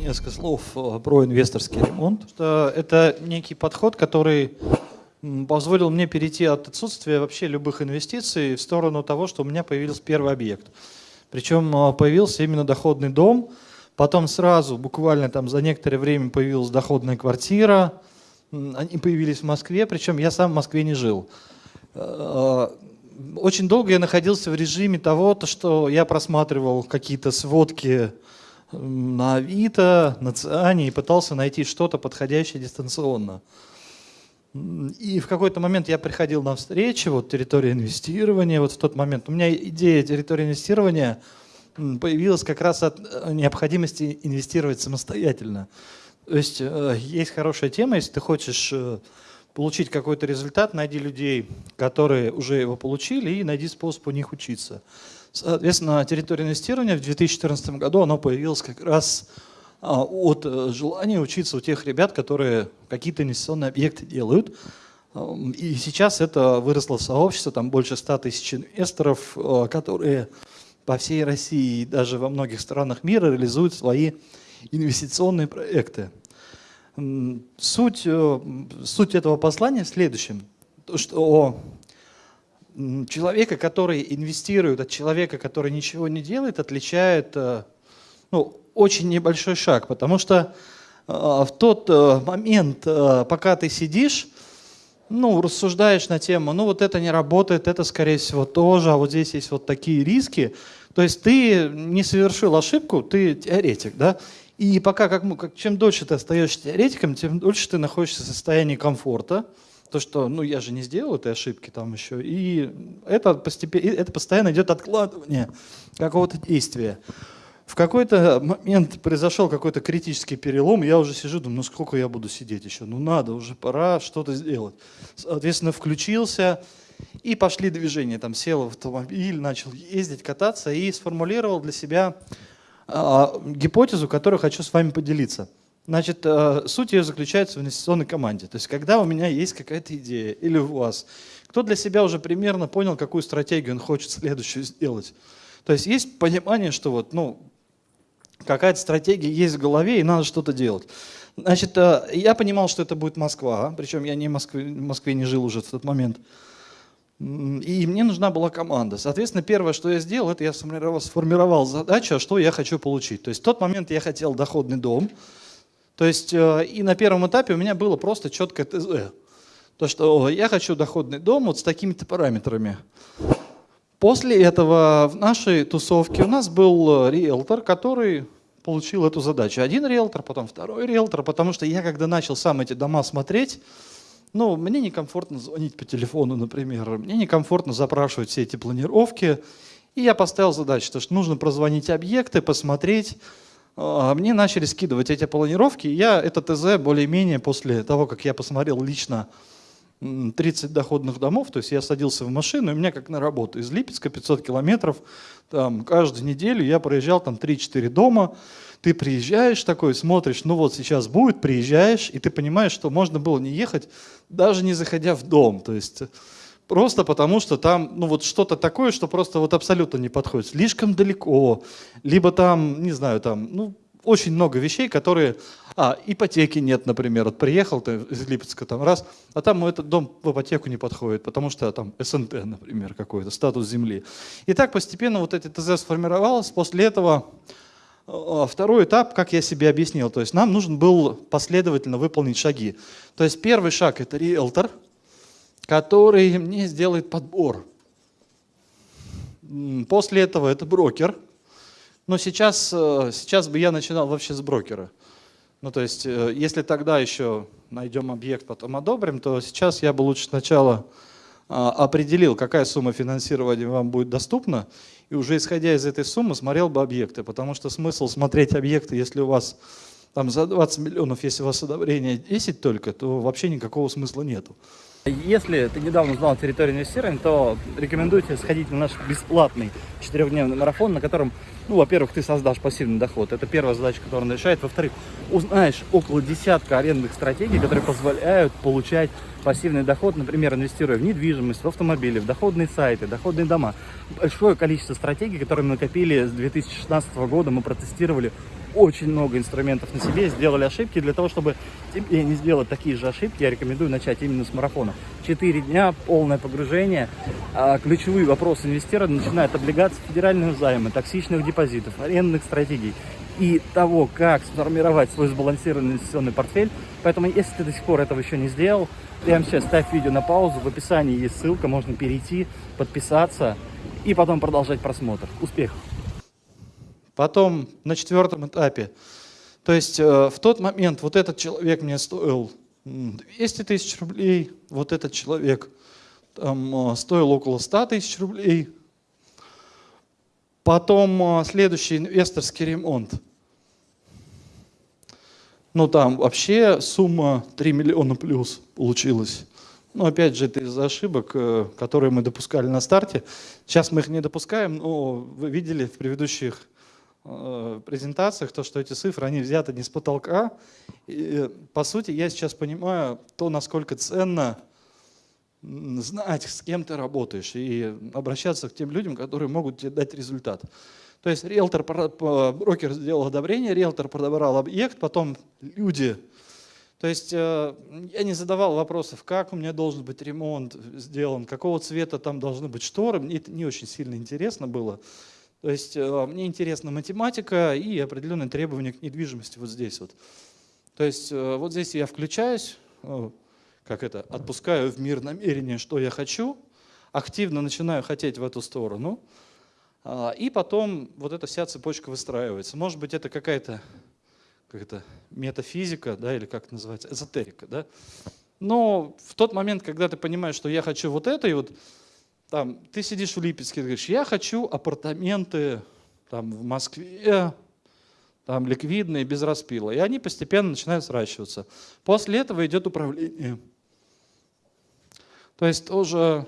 несколько слов э, про инвесторский ремонт. Это некий подход, который позволил мне перейти от отсутствия вообще любых инвестиций в сторону того, что у меня появился первый объект. Причем э, появился именно доходный дом, потом сразу, буквально там за некоторое время появилась доходная квартира, они появились в Москве, причем я сам в Москве не жил. Э, очень долго я находился в режиме того, что я просматривал какие-то сводки на Авито, на Циане и пытался найти что-то подходящее дистанционно. И в какой-то момент я приходил на встречи, вот территория инвестирования, вот в тот момент у меня идея территории инвестирования появилась как раз от э, необходимости инвестировать самостоятельно. То есть э, есть хорошая тема, если ты хочешь э, получить какой-то результат, найди людей, которые уже его получили, и найди способ у них учиться. Соответственно, территория инвестирования в 2014 году оно появилось как раз а, от э, желания учиться у тех ребят, которые какие-то инвестиционные объекты делают. И сейчас это выросло в сообщество, там больше 100 тысяч инвесторов, э, которые по всей России и даже во многих странах мира реализуют свои инвестиционные проекты. Суть, э, суть этого послания в следующем. То, что человека, который инвестирует, от человека, который ничего не делает, отличает э, ну, очень небольшой шаг. Потому что э, в тот момент, пока ты сидишь, ну, рассуждаешь на тему, ну вот это не работает, это скорее всего тоже, а вот здесь есть вот такие риски. То есть ты не совершил ошибку, ты теоретик, да, и пока, как, как, чем дольше ты остаешься теоретиком, тем дольше ты находишься в состоянии комфорта. То, что, ну, я же не сделал этой ошибки там еще. И это, постепенно, это постоянно идет откладывание какого-то действия. В какой-то момент произошел какой-то критический перелом, я уже сижу, думаю, ну сколько я буду сидеть еще? Ну надо, уже пора что-то сделать. Соответственно, включился, и пошли движения. Там сел в автомобиль, начал ездить, кататься и сформулировал для себя а, гипотезу, которую хочу с вами поделиться. Значит, э, суть ее заключается в инвестиционной команде. То есть, когда у меня есть какая-то идея, или у вас, кто для себя уже примерно понял, какую стратегию он хочет следующую сделать. То есть, есть понимание, что вот, ну, какая-то стратегия есть в голове, и надо что-то делать. Значит, э, я понимал, что это будет Москва, причем я не в Москве, в Москве не жил уже в тот момент. И мне нужна была команда. Соответственно, первое, что я сделал, это я сформировал, сформировал задачу, что я хочу получить. То есть в тот момент я хотел доходный дом. То есть э, и на первом этапе у меня было просто четкое ТЗ. То, что я хочу доходный дом вот с такими-то параметрами. После этого в нашей тусовке у нас был э, риэлтор, который получил эту задачу. Один риэлтор, потом второй риэлтор, потому что я когда начал сам эти дома смотреть, ну, мне некомфортно звонить по телефону, например, мне некомфортно запрашивать все эти планировки. И я поставил задачу, что нужно прозвонить объекты, посмотреть. А, мне начали скидывать эти планировки. Я это ТЗ более-менее после того, как я посмотрел лично 30 доходных домов, то есть я садился в машину, и у меня как на работу из Липецка 500 километров, там каждую неделю я проезжал там 3-4 дома, ты приезжаешь такой, смотришь, ну вот сейчас будет, приезжаешь, и ты понимаешь, что можно было не ехать, даже не заходя в дом, то есть просто потому что там ну вот что-то такое, что просто вот абсолютно не подходит, слишком далеко, либо там, не знаю, там, ну очень много вещей, которые... А, ипотеки нет, например. Вот приехал ты из Липецка там раз, а там этот дом в ипотеку не подходит, потому что там СНТ, например, какой-то, статус земли. И так постепенно вот эти ТЗ сформировалось. После этого а, второй этап, как я себе объяснил, то есть нам нужен был последовательно выполнить шаги. То есть первый шаг – это риэлтор, который мне сделает подбор. После этого это брокер – но сейчас, э, сейчас бы я начинал вообще с брокера. Ну, то есть, э, если тогда еще найдем объект, потом одобрим, то сейчас я бы лучше сначала а, определил, какая сумма финансирования вам будет доступна, и уже исходя из этой суммы смотрел бы объекты, потому что смысл смотреть объекты, если у вас там за 20 миллионов, если у вас одобрение 10 только, то вообще никакого смысла нету. Если ты недавно узнал территорию инвестирования, то рекомендую тебе сходить на наш бесплатный четырехдневный марафон, на котором, ну, во-первых, ты создашь пассивный доход. Это первая задача, которую он решает. Во-вторых, узнаешь около десятка арендных стратегий, которые позволяют получать пассивный доход, например, инвестируя в недвижимость, в автомобили, в доходные сайты, доходные дома. Большое количество стратегий, которые мы накопили с 2016 года, мы протестировали очень много инструментов на себе, сделали ошибки. Для того, чтобы тебе не сделать такие же ошибки, я рекомендую начать именно с марафона. Четыре дня, полное погружение. А, ключевые вопросы инвестора начинают облигации федеральных займы, токсичных депозитов, арендных стратегий и того, как сформировать свой сбалансированный инвестиционный портфель. Поэтому, если ты до сих пор этого еще не сделал, прямо сейчас ставь видео на паузу, в описании есть ссылка, можно перейти, подписаться и потом продолжать просмотр. Успехов! Потом на четвертом этапе, то есть э, в тот момент вот этот человек мне стоил 200 тысяч рублей, вот этот человек там, э, стоил около 100 тысяч рублей. Потом э, следующий инвесторский ремонт. Ну там вообще сумма 3 миллиона плюс получилась. Ну, опять же, это из-за ошибок, которые мы допускали на старте. Сейчас мы их не допускаем, но вы видели в предыдущих презентациях, то, что эти цифры, они взяты не с потолка. И, по сути, я сейчас понимаю то, насколько ценно знать, с кем ты работаешь, и обращаться к тем людям, которые могут тебе дать результат. То есть риэлтор, брокер сделал одобрение, риэлтор подобрал объект, потом люди. То есть э, я не задавал вопросов, как у меня должен быть ремонт сделан, какого цвета там должны быть шторы, мне это не очень сильно интересно было. То есть э, мне интересна математика и определенные требования к недвижимости вот здесь вот. То есть э, вот здесь я включаюсь, э, как это, отпускаю в мир намерение, что я хочу, активно начинаю хотеть в эту сторону, а, и потом вот эта вся цепочка выстраивается. Может быть, это какая-то как это, метафизика, да, или как это называется, эзотерика, да. Но в тот момент, когда ты понимаешь, что я хочу вот это, и вот там, ты сидишь в Липецке, ты говоришь, я хочу апартаменты там, в Москве, там, ликвидные, без распила. И они постепенно начинают сращиваться. После этого идет управление. То есть тоже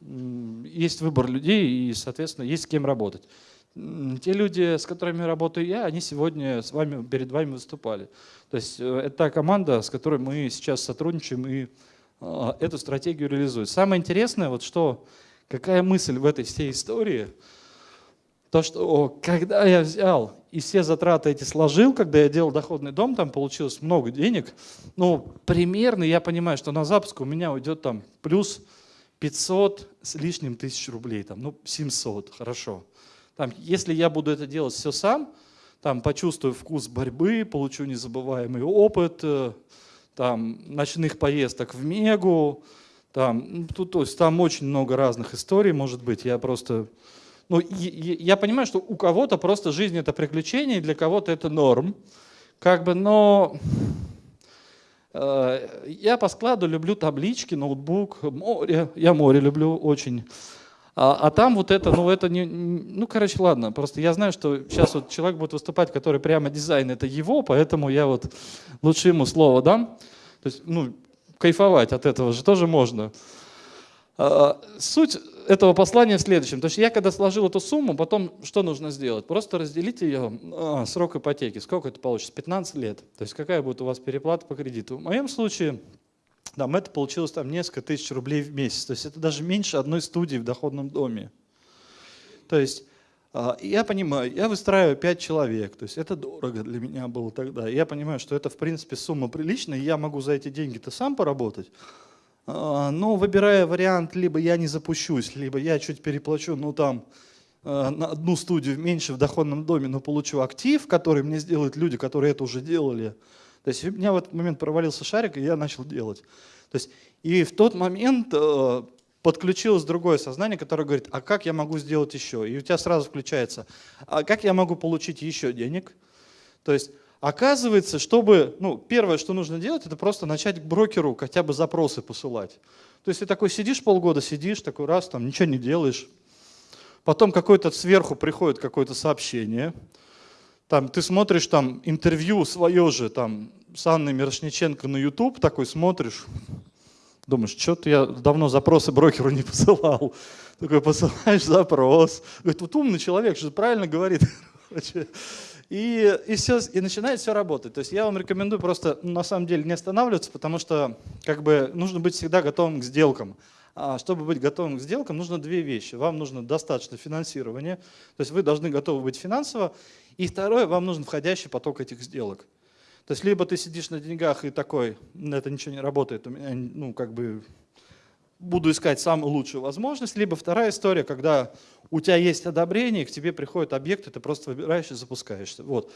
есть выбор людей и, соответственно, есть с кем работать. Те люди, с которыми работаю я, они сегодня с вами, перед вами выступали. То есть э, это та команда, с которой мы сейчас сотрудничаем и э, эту стратегию реализуем. Самое интересное, вот что Какая мысль в этой всей истории? То, что когда я взял и все затраты эти сложил, когда я делал доходный дом, там получилось много денег, ну, примерно я понимаю, что на запуск у меня уйдет там плюс 500 с лишним тысяч рублей, там, ну, 700, хорошо. Там, если я буду это делать все сам, там, почувствую вкус борьбы, получу незабываемый опыт, э, там, ночных поездок в Мегу, там, ну, тут, то есть, там очень много разных историй, может быть. Я просто... Ну, я понимаю, что у кого-то просто жизнь это приключение, для кого-то это норм. Как бы, но э, я по складу люблю таблички, ноутбук, море. Я море люблю очень. А, а там вот это, ну это не, ну короче, ладно, просто я знаю, что сейчас вот человек будет выступать, который прямо дизайн это его, поэтому я вот лучше ему слово дам. То есть, ну, кайфовать от этого же тоже можно. А, суть этого послания в следующем. То есть я когда сложил эту сумму, потом что нужно сделать? Просто разделить ее, а, срок ипотеки. Сколько это получится? 15 лет. То есть какая будет у вас переплата по кредиту? В моем случае там, это получилось там несколько тысяч рублей в месяц. То есть это даже меньше одной студии в доходном доме. То есть я понимаю, я выстраиваю 5 человек, то есть это дорого для меня было тогда. Я понимаю, что это в принципе сумма приличная, я могу за эти деньги-то сам поработать. А, но выбирая вариант, либо я не запущусь, либо я чуть переплачу, ну там, а, на одну студию меньше в доходном доме, но получу актив, который мне сделают люди, которые это уже делали. То есть у меня в этот момент провалился шарик, и я начал делать. То есть, и в тот момент подключилось другое сознание, которое говорит, а как я могу сделать еще? И у тебя сразу включается, а как я могу получить еще денег? То есть оказывается, чтобы, ну, первое, что нужно делать, это просто начать к брокеру хотя бы запросы посылать. То есть ты такой сидишь полгода, сидишь, такой раз, там ничего не делаешь. Потом какой-то сверху приходит какое-то сообщение. Там ты смотришь там интервью свое же там с Анной Мирошниченко на YouTube, такой смотришь, Думаешь, что-то я давно запросы брокеру не посылал. Такой посылаешь запрос. Говорит, вот умный человек, что правильно говорит. И, и, все, и начинает все работать. То есть я вам рекомендую просто на самом деле не останавливаться, потому что как бы нужно быть всегда готовым к сделкам. А чтобы быть готовым к сделкам, нужно две вещи. Вам нужно достаточно финансирования, то есть вы должны готовы быть финансово. И второе, вам нужен входящий поток этих сделок. То есть либо ты сидишь на деньгах и такой, это ничего не работает, ну, как бы, буду искать самую лучшую возможность. Либо вторая история, когда у тебя есть одобрение, к тебе приходит объект, и ты просто выбираешь и запускаешься. Вот.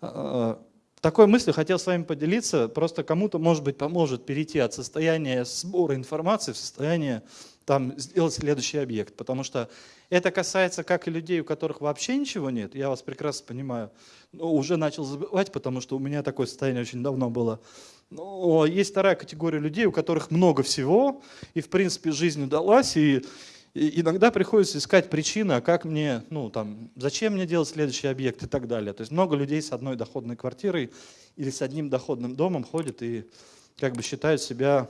А, такой мыслью хотел с вами поделиться, просто кому-то, может быть, поможет перейти от состояния сбора информации в состояние там, сделать следующий объект, потому что это касается как и людей, у которых вообще ничего нет, я вас прекрасно понимаю, но уже начал забывать, потому что у меня такое состояние очень давно было. Но есть вторая категория людей, у которых много всего, и в принципе жизнь удалась, и иногда приходится искать причины, а как мне, ну там, зачем мне делать следующий объект и так далее. То есть много людей с одной доходной квартирой или с одним доходным домом ходят и как бы считают себя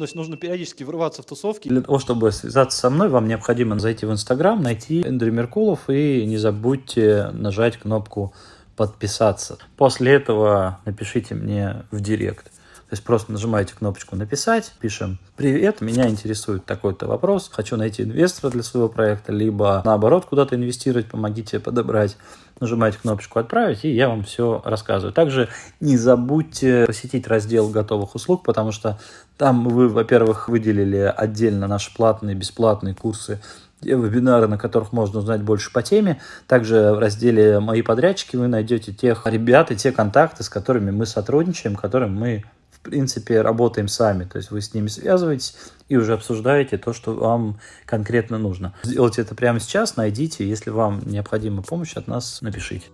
то есть нужно периодически врываться в тусовки. Для того, чтобы связаться со мной, вам необходимо зайти в Инстаграм, найти Эндрю Меркулов и не забудьте нажать кнопку подписаться. После этого напишите мне в директ. То есть просто нажимаете кнопочку «Написать», пишем «Привет, меня интересует такой-то вопрос, хочу найти инвестора для своего проекта», либо наоборот куда-то инвестировать, помогите подобрать. Нажимаете кнопочку «Отправить», и я вам все рассказываю. Также не забудьте посетить раздел готовых услуг, потому что там вы, во-первых, выделили отдельно наши платные, бесплатные курсы вебинары, на которых можно узнать больше по теме. Также в разделе «Мои подрядчики» вы найдете тех ребят и те контакты, с которыми мы сотрудничаем, которым мы принципе, работаем сами. То есть вы с ними связываетесь и уже обсуждаете то, что вам конкретно нужно. Сделайте это прямо сейчас, найдите. Если вам необходима помощь от нас, напишите.